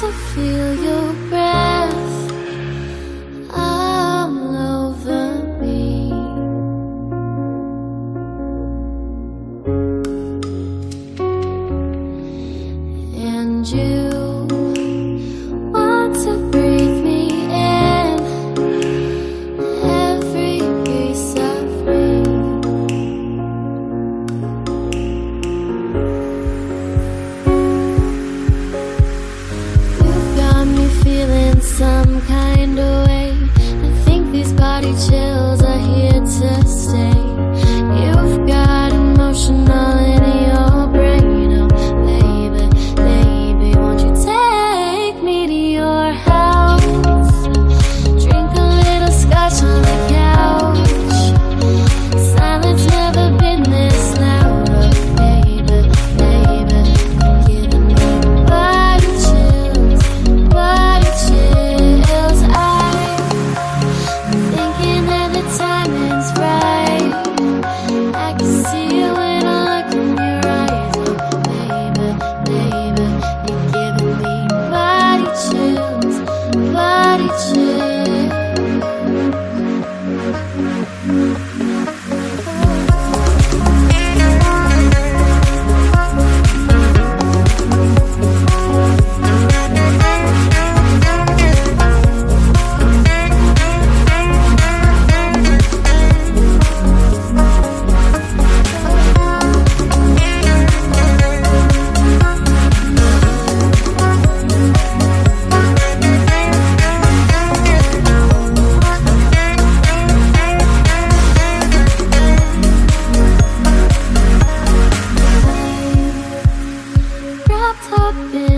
to feel your breath. 一起。open